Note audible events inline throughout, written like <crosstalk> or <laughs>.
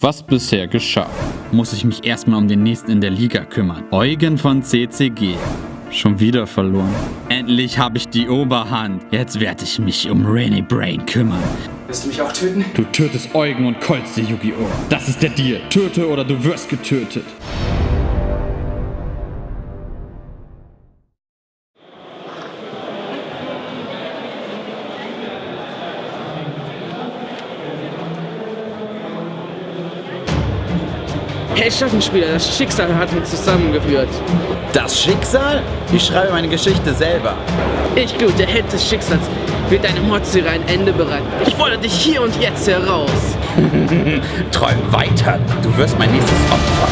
Was bisher geschah, muss ich mich erstmal um den nächsten in der Liga kümmern. Eugen von CCG. Schon wieder verloren. Endlich habe ich die Oberhand. Jetzt werde ich mich um Rainy Brain kümmern. Willst du mich auch töten? Du tötest Eugen und Colts Yu-Gi-Oh! Das ist der Deal. Töte oder du wirst getötet. Hey Schattenspieler, das Schicksal hat uns zusammengeführt. Das Schicksal? Ich schreibe meine Geschichte selber. Ich, Glut, der Held des Schicksals, wird deine Mordserie ein Ende bereiten. Ich fordere dich hier und jetzt heraus. <laughs> Träum weiter. Du wirst mein nächstes Opfer.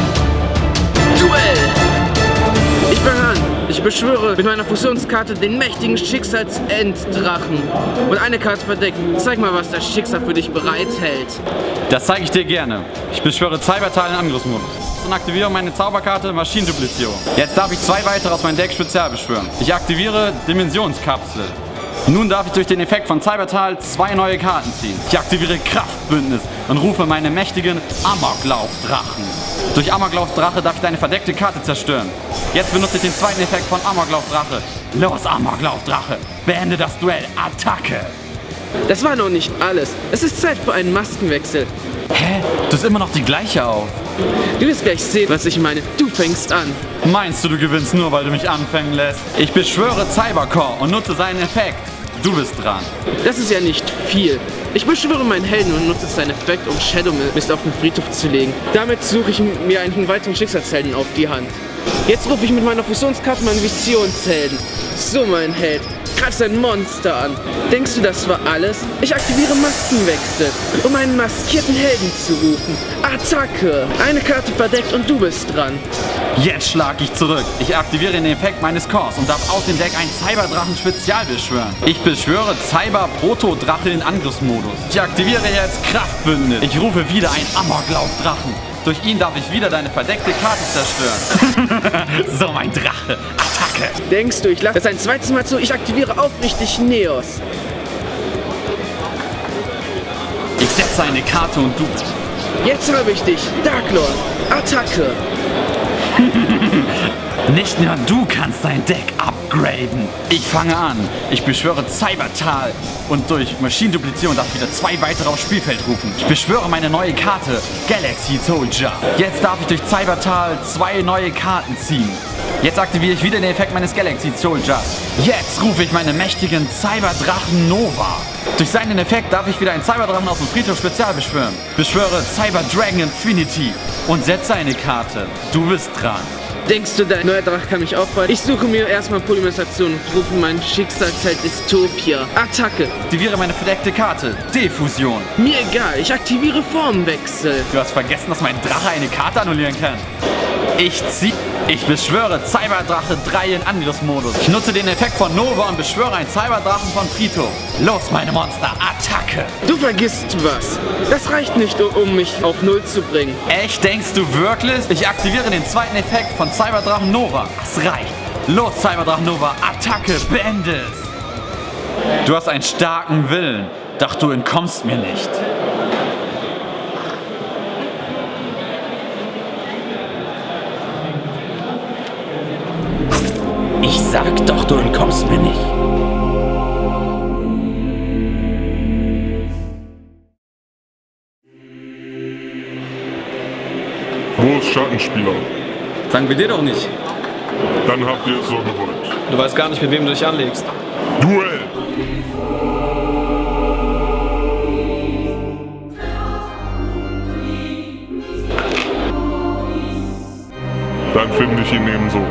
Duell! Ich beschwöre mit meiner Fusionskarte den mächtigen Schicksalsenddrachen. Und eine Karte verdeckt. Zeig mal, was das Schicksal für dich bereithält. Das zeige ich dir gerne. Ich beschwöre Cybertal in Angriffsmodus. Und aktiviere meine Zauberkarte Maschinenduplizierung. Jetzt darf ich zwei weitere aus meinem Deck spezial beschwören. Ich aktiviere Dimensionskapsel. Nun darf ich durch den Effekt von Cybertal zwei neue Karten ziehen. Ich aktiviere Kraftbündnis und rufe meine mächtigen Amoklaufdrachen. Durch Amoklaufdrache darf ich deine verdeckte Karte zerstören. Jetzt benutze ich den zweiten Effekt von Amoklaufdrache. Los, Amoklaufdrache! Beende das Duell. Attacke! Das war noch nicht alles. Es ist Zeit für einen Maskenwechsel. Hä? Du hast immer noch die gleiche auf. Du wirst gleich sehen, was ich meine. Du fängst an. Meinst du, du gewinnst nur, weil du mich anfangen lässt? Ich beschwöre Cybercore und nutze seinen Effekt. Du bist dran. Das ist ja nicht viel. Ich beschwöre meinen Helden und nutze seinen Effekt, um Shadow Mist auf den Friedhof zu legen. Damit suche ich mir einen weiteren Schicksalshelden auf die Hand. Jetzt rufe ich mit meiner Fusionskarte meinen Visionshelden. So, mein Held, greif ein Monster an. Denkst du, das war alles? Ich aktiviere Maskenwechsel, um einen maskierten Helden zu rufen. Attacke! Eine Karte verdeckt und du bist dran. Jetzt schlag ich zurück. Ich aktiviere den Effekt meines Cores und darf aus dem Deck einen Cyberdrachen Spezial beschwören. Ich beschwöre Cyber Proto-Drache in Angriffsmodus. Ich aktiviere jetzt Kraftbündnis. Ich rufe wieder einen Amoklauf-Drachen. Durch ihn darf ich wieder deine verdeckte Karte zerstören. <laughs> so, mein Drache. Attacke. Denkst du, ich lasse das ein zweites Mal zu? Ich aktiviere aufrichtig Neos. Ich setze eine Karte und du. Jetzt habe ich dich. Darklord. Attacke. <laughs> Nicht nur du kannst dein Deck upgraden. Ich fange an. Ich beschwöre Cybertal und durch Maschinenduplizierung darf ich wieder zwei weitere aufs Spielfeld rufen. Ich beschwöre meine neue Karte Galaxy Soldier. Jetzt darf ich durch Cybertal zwei neue Karten ziehen. Jetzt aktiviere ich wieder den Effekt meines Galaxy Soldiers. Jetzt rufe ich meine mächtigen Cyberdrachen Nova. Durch seinen Effekt darf ich wieder einen Cyberdrachen aus dem Friedhof Spezial beschwören. Beschwöre Cyber Dragon Infinity und setze eine Karte. Du bist dran. Denkst du, dein neuer Drache kann mich aufhalten? Ich suche mir erstmal Polymerisation und rufe meinen Schicksalsheld Dystopia. Attacke. Aktiviere meine verdeckte Karte. Diffusion. Mir egal, ich aktiviere Formwechsel. Du hast vergessen, dass mein Drache eine Karte annullieren kann. Ich zieh... Ich beschwöre Cyberdrache 3 in Angriffsmodus. Ich nutze den Effekt von Nova und beschwöre einen Cyberdrachen von Friedhof. Los, meine Monster, Attacke! Du vergisst was. Das reicht nicht, um mich auf Null zu bringen. Echt, denkst du wirklich? Ich aktiviere den zweiten Effekt von Cyberdrachen Nova. Das reicht. Los, Cyberdrachen Nova, Attacke, beende es! Du hast einen starken Willen, doch du entkommst mir nicht. Ich sag doch, du entkommst mir nicht. Wo ist Schattenspieler? Sagen wir dir doch nicht. Dann habt ihr es so gewollt. Du weißt gar nicht, mit wem du dich anlegst. Duell! Dann finde ich ihn ebenso.